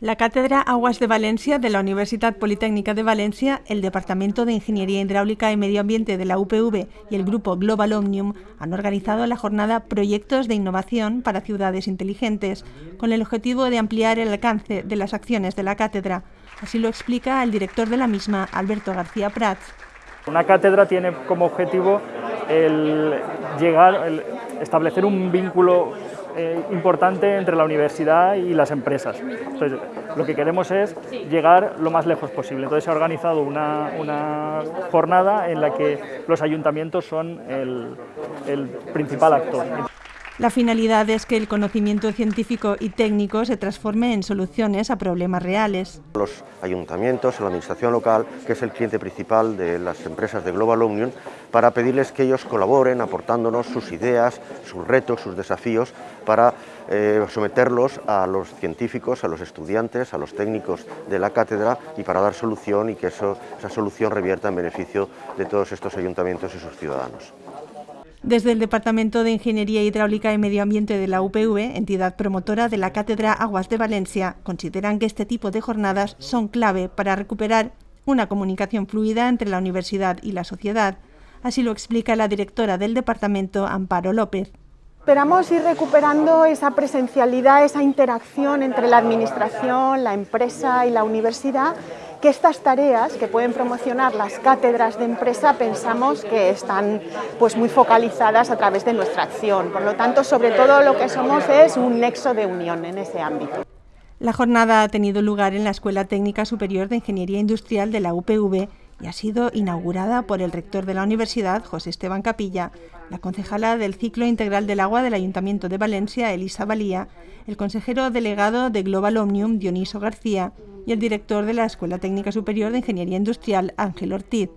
La Cátedra Aguas de Valencia de la Universidad Politécnica de Valencia, el Departamento de Ingeniería Hidráulica y Medio Ambiente de la UPV y el Grupo Global Omnium han organizado la jornada Proyectos de Innovación para Ciudades Inteligentes, con el objetivo de ampliar el alcance de las acciones de la cátedra. Así lo explica el director de la misma, Alberto García Prats. Una cátedra tiene como objetivo el llegar, el establecer un vínculo eh, importante entre la universidad y las empresas. Entonces, lo que queremos es llegar lo más lejos posible. Entonces se ha organizado una, una jornada en la que los ayuntamientos son el, el principal actor. La finalidad es que el conocimiento científico y técnico se transforme en soluciones a problemas reales. Los ayuntamientos, la administración local, que es el cliente principal de las empresas de Global Union, para pedirles que ellos colaboren aportándonos sus ideas, sus retos, sus desafíos, para eh, someterlos a los científicos, a los estudiantes, a los técnicos de la cátedra y para dar solución y que esa solución revierta en beneficio de todos estos ayuntamientos y sus ciudadanos. Desde el Departamento de Ingeniería Hidráulica y Medio Ambiente de la UPV, entidad promotora de la Cátedra Aguas de Valencia, consideran que este tipo de jornadas son clave para recuperar una comunicación fluida entre la universidad y la sociedad. Así lo explica la directora del departamento, Amparo López. Esperamos ir recuperando esa presencialidad, esa interacción entre la administración, la empresa y la universidad que estas tareas que pueden promocionar las cátedras de empresa pensamos que están pues, muy focalizadas a través de nuestra acción. Por lo tanto, sobre todo lo que somos es un nexo de unión en ese ámbito. La jornada ha tenido lugar en la Escuela Técnica Superior de Ingeniería Industrial de la UPV y ha sido inaugurada por el rector de la universidad, José Esteban Capilla, la concejala del Ciclo Integral del Agua del Ayuntamiento de Valencia, Elisa Valía, el consejero delegado de Global Omnium, Dioniso García, y el director de la Escuela Técnica Superior de Ingeniería Industrial, Ángel Ortiz.